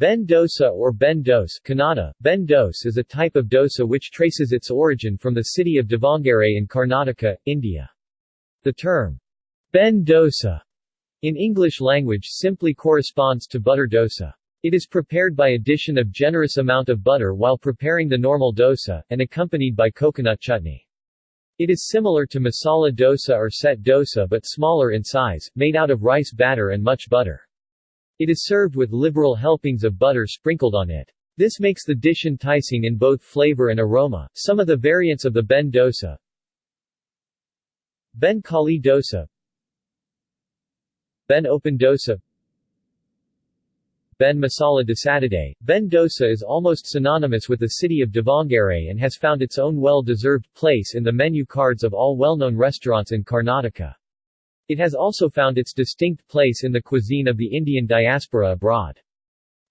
Ben dosa or Ben dose Kannada, ben dose is a type of dosa which traces its origin from the city of Davangere in Karnataka, India. The term, ben dosa, in English language simply corresponds to butter dosa. It is prepared by addition of generous amount of butter while preparing the normal dosa, and accompanied by coconut chutney. It is similar to masala dosa or set dosa but smaller in size, made out of rice batter and much butter. It is served with liberal helpings of butter sprinkled on it. This makes the dish enticing in both flavor and aroma. Some of the variants of the Ben dosa Ben Kali dosa Ben open dosa Ben Masala Dosadade. Ben dosa is almost synonymous with the city of Davangere and has found its own well-deserved place in the menu cards of all well-known restaurants in Karnataka. It has also found its distinct place in the cuisine of the Indian diaspora abroad.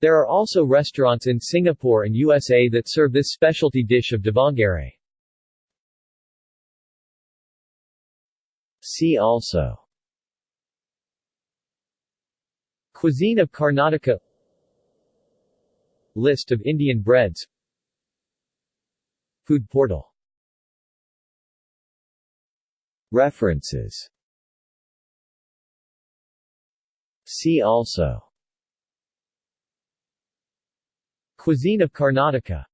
There are also restaurants in Singapore and USA that serve this specialty dish of Davangere. See also Cuisine of Karnataka List of Indian breads Food portal References See also. Cuisine of Karnataka